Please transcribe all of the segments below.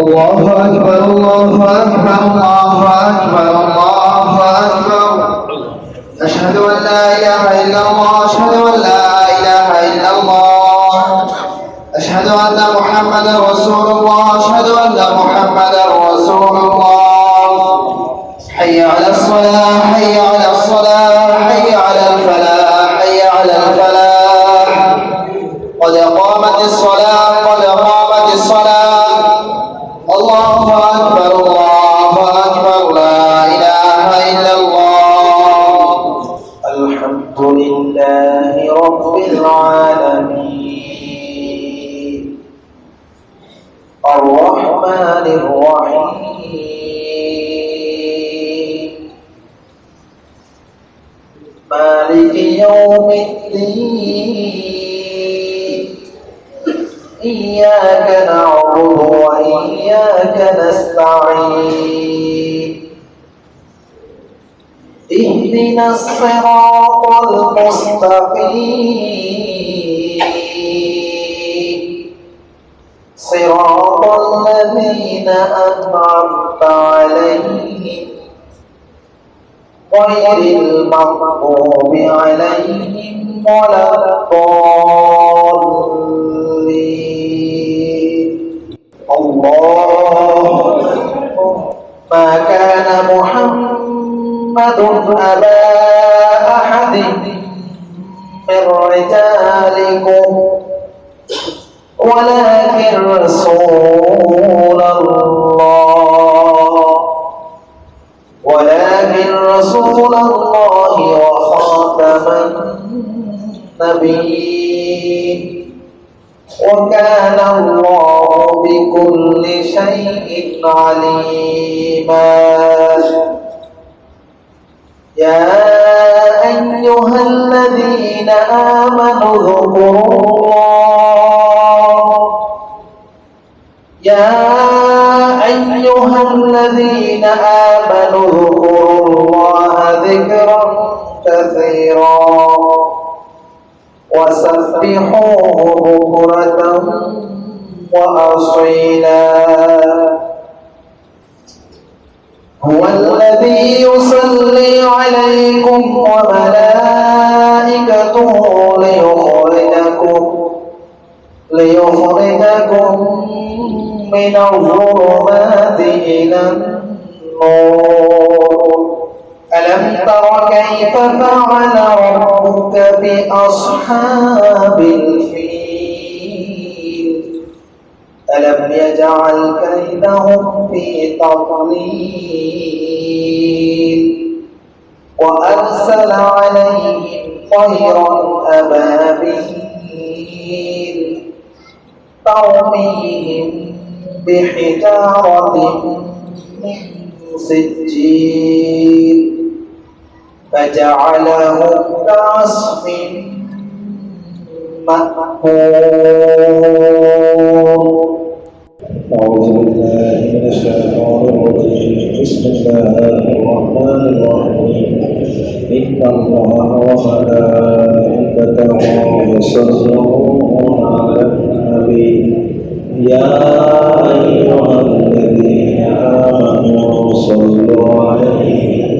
الله أكبر الله أكبر الله أكبر الله أكبر. أشهد أن لا إله إلا الله أشهد أن لا إله إلا الله. أشهد أن محمدا رسول الله أشهد أن محمدا رسول مالك يوم الدين. إياك نعبد وإياك نستعين. اهدنا الصراط المستقيم. صراط الذين أنعمت عليهم غير المغضوب عليهم ولا الضالين. الله ما كان محمد أبا أحد من رجالكم. ولكن رسول رسول الله وخاتم النبيين. وكان الله بكل شيء عليما. يا أيها الذين آمنوا اذكروا الله. يا أيها الذين آمنوا اذكروا الله ذكرا كثيرا. وسبحوه بكرة وأصيلا. هو الذي يصلي عليكم وملائكته ليخرجكم ليخرجكم من الظلمات إلى النور. فعل ربك بأصحاب الفيل. ألم يجعل كيدهم في تضليل؟ وأرسل عليهم طيرا أبابيل ترميهم بحجارة من سجيل. فجعلهم كعصف مأكول أعوذ بالله من الشيطان الرجيم. بسم الله الرحمن الرحيم. إن الله وملائكته يصلون على النبي. يا أيها الذين آمنوا صلوا عليه.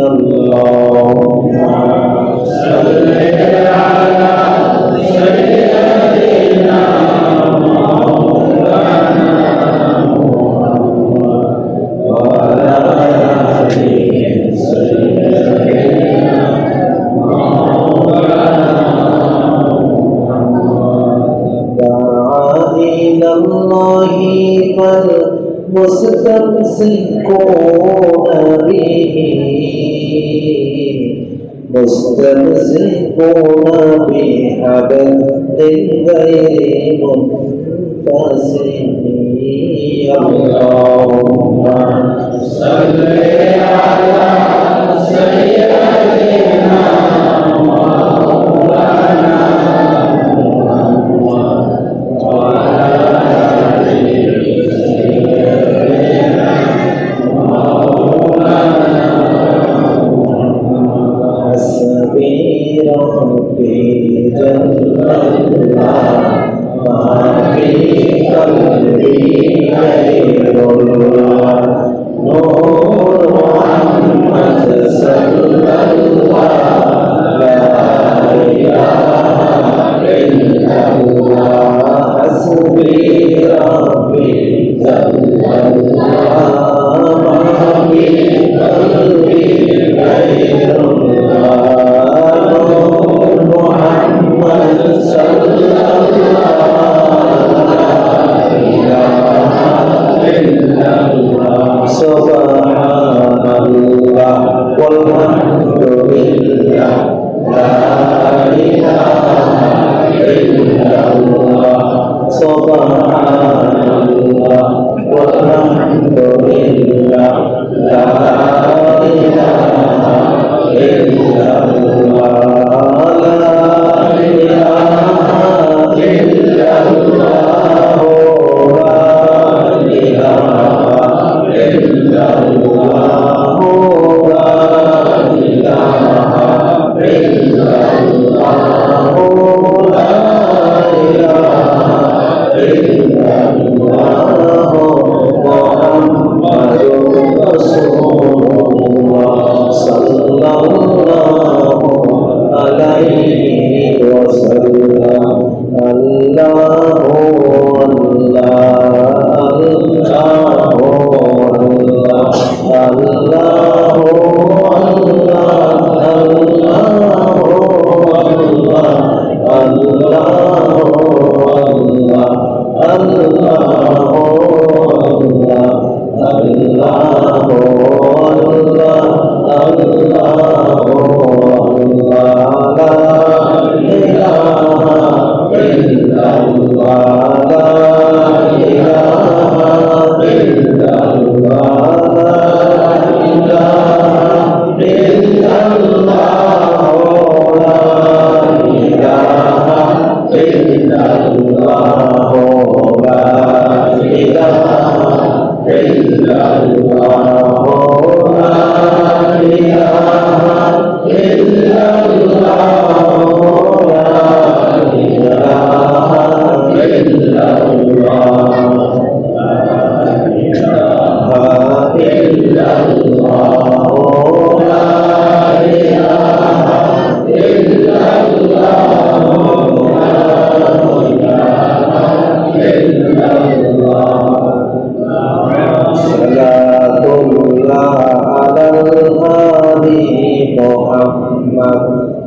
Allahumma salli ala Allah. يكون في حبل غير منفصل اللهم صل على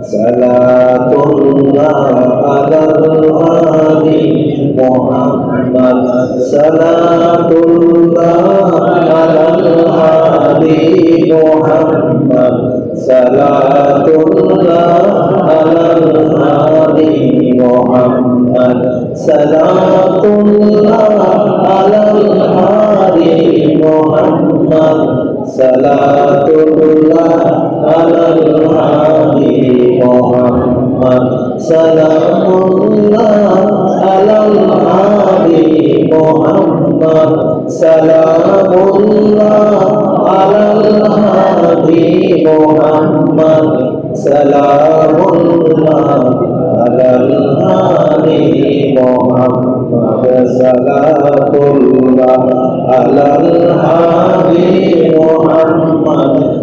سلا الله على الهادي محمد صلاة الله على الهادي محمد صلاة الله على الهادي محمد صلاة الله محمد صلاة الله سلام اللہ علی محمد سلام اللہ علی محمد سلام اللہ علی محمد سلام اللہ علی محمد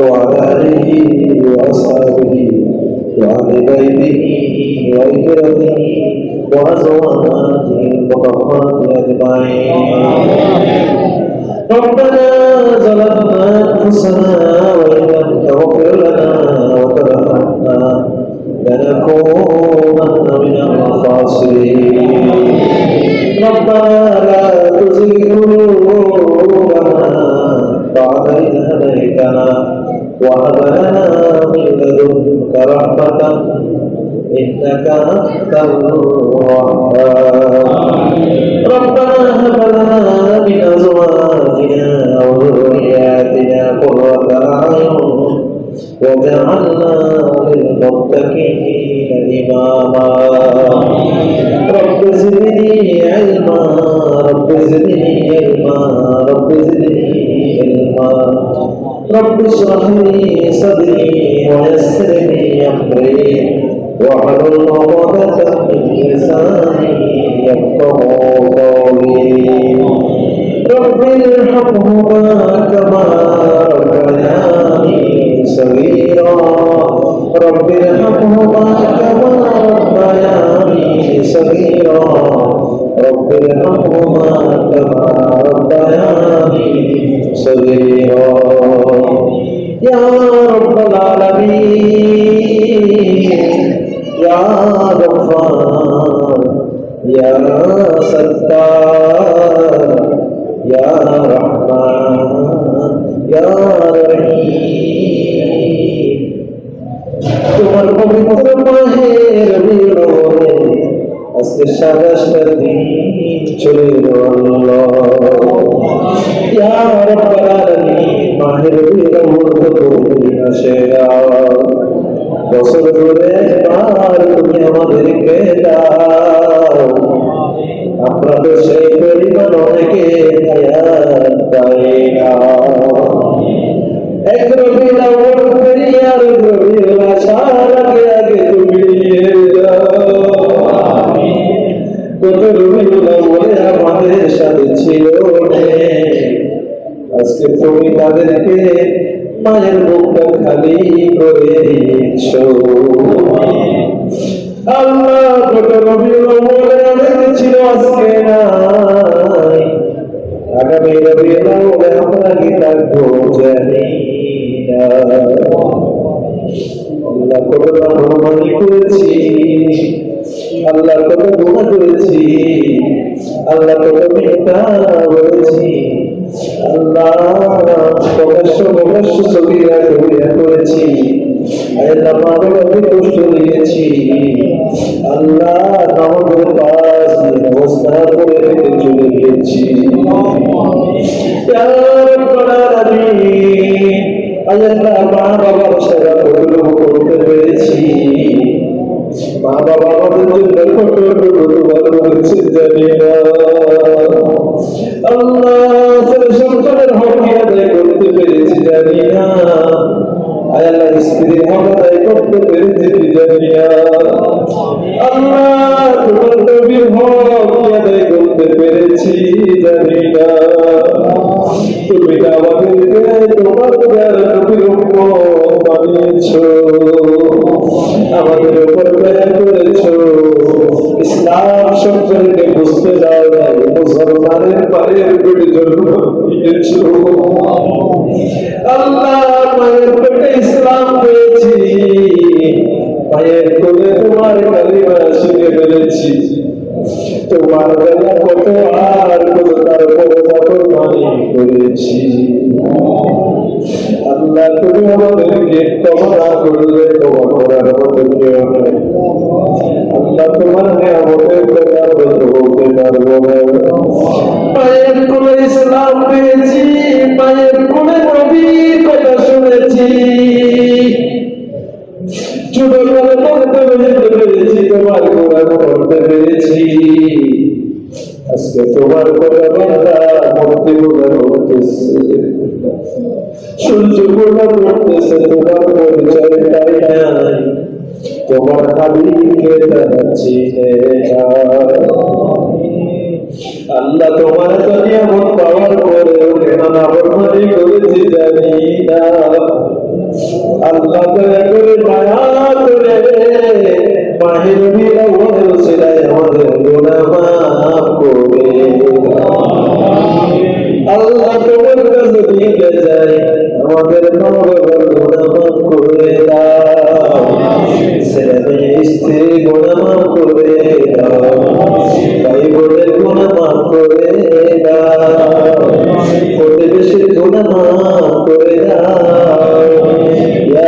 وعلى آله وأصحابه وعلى بيته وعترته وأزواجه وطهرات أجمعين ربنا ظلمنا أنفسنا وإن لم تغفر لنا وترحمنا لنكونن من الخاسرين. ربنا لا تزغ قلوبنا رزقنا وهب لنا من لدنك رحمة إنك أنت الوهاب. ربنا هب لنا من أزواجنا وذرياتنا قرة أعين وجعلنا للمتقين إماما. رب زدني علما، رب زدني علما، رب زدني علما. رب اشرح لي صدري ويسر لي أمري. واحلل عقدة من لساني يفقه قولي. رب ارحمهما كما ربياني صغيرا. رب ارحمهما كما ربياني صغيرا. رب ارحمهما كما ربياني صغيرا يا رب العالمين يا غفار يا مسلمان ہے ربی رو আজকে সারা সারি চলে গেল ইয়ার পারানি মাহের বিরমুর্দ তুমি আসে বছর ধরে পার তুমি আমাদেরকে দাও আমরা তো সেই পরিমাণ অনেকে এক রবি আর রবি আল্লাহ কষ্ট দিয়েছি। আল্লাহ আমাদের পাশ মা বাবার সেবা পেরেছি। মা বাবা আমাদের জন্য হক আদায় করতে পেরেছি জানি না। আয় আল্লাহ স্ত্রীর হক আদায় করতে পেরেছি কি আল্লাহ তোমার নবীর হক আদায় করতে পেরেছি জানি না। তুমি আমাদেরকে তোমার নবীর উম্মত আমাদের উপর দয়া করেছ। ইসলাম সম্পর্কে বুঝতে দাও নাই, মুসলমানের জন্ম দিয়েছ। আল্লাহ মায়ের পেটে ইসলাম পেয়েছি মায়ের কোলে তোমার কালিমা শিখে ফেলেছি তোমার বেলা কত আর কত কত মানি করেছি। আল্লাহ তুমি আমাদেরকে ক্ষমা করলে ক্ষমা করার মতো কেউ নেই। আল্লাহ তোমার নিয়ামতের কথা বলতে বলতে পারব না। পায়ের কোলে ইসলাম পেয়েছি, পায়ের কোলে নবীর কথা শুনেছি। পড়তে তোমার পড়তে কথা চিনে আল্লাহ তোমার তো নিয়ামত পাওয়ার করেছি জানি না। আল্লাহ দয়া আমাদের গুনাহ মাফ করে আল্লাহ দাও। ছেলে মেয়ে স্ত্রী গুনাহ করে দাও। ভাই বোনের গুনাহ করে দাও। Yeah.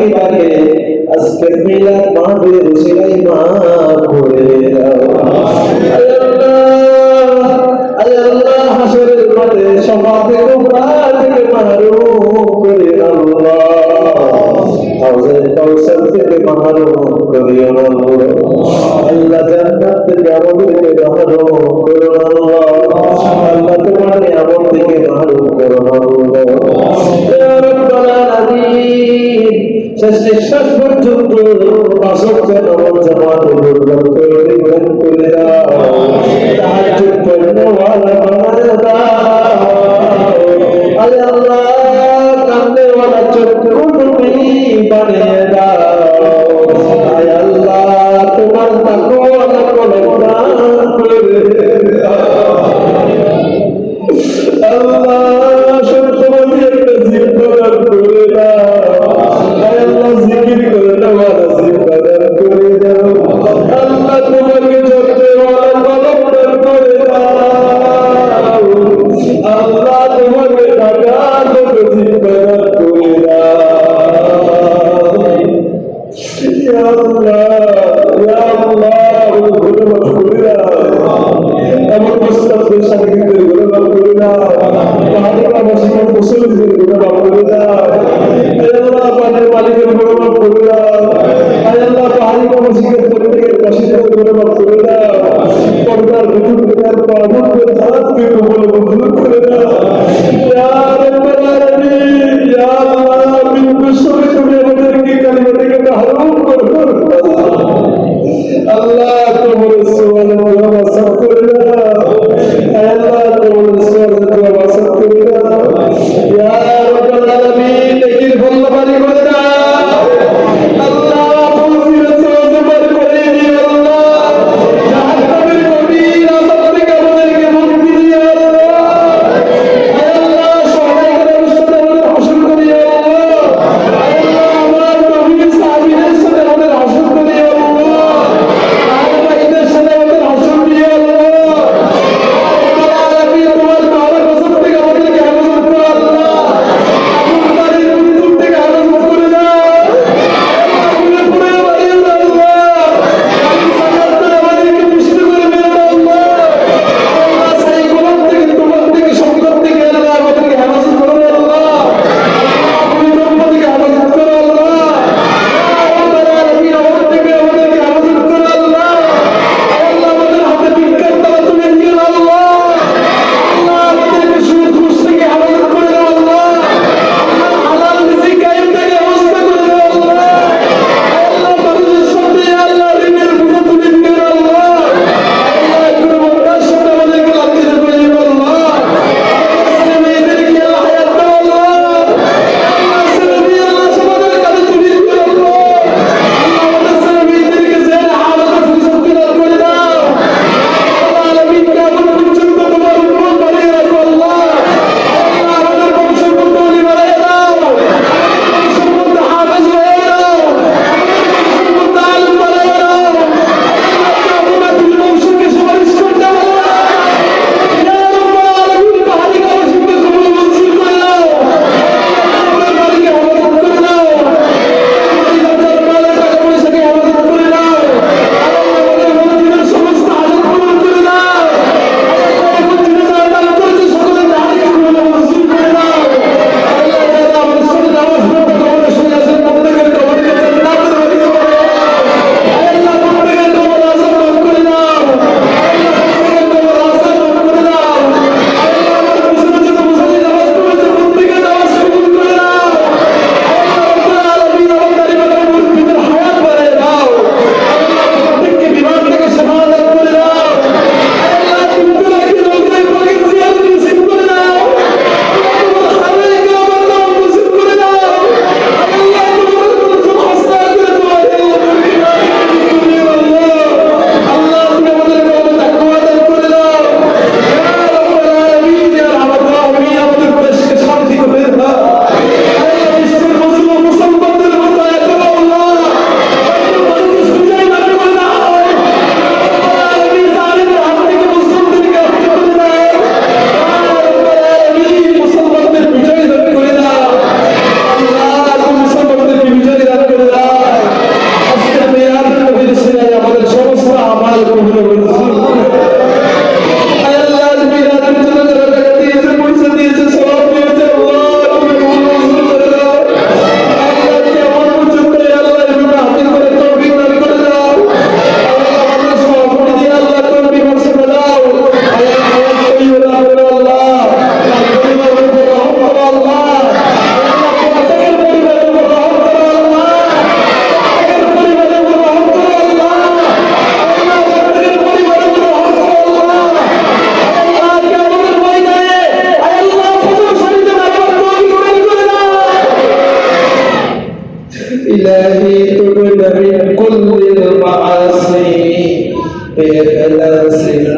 যদি বাকি থাকে আজকে মিলাদ মাহফিলের উসিলায় মাফ করে দাও। আল্লাহ হাসরের মাঠে আল্লাহ। তোমার থেকে سے شخص پر جب تو پاسو کے نوان زمان اگر لگ کر دی من کلیا تحجب پر نوال مردہ اے اللہ کرنے والا چکر انہیں بنے دار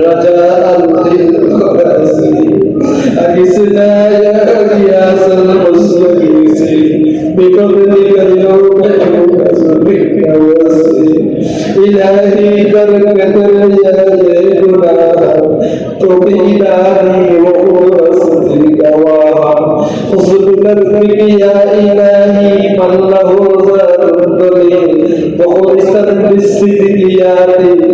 رجاء للخلاص أجسنا يا غياث المستغيثين بفضلك اليوم يوكس بك إلهي بركة يا جيدنا تبيناني وأرسلك وها خذ بك يا إلهي من له ذر وخلصت بالصدق يا إنت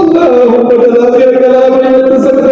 والله قد لا فعل لا بين التسلسل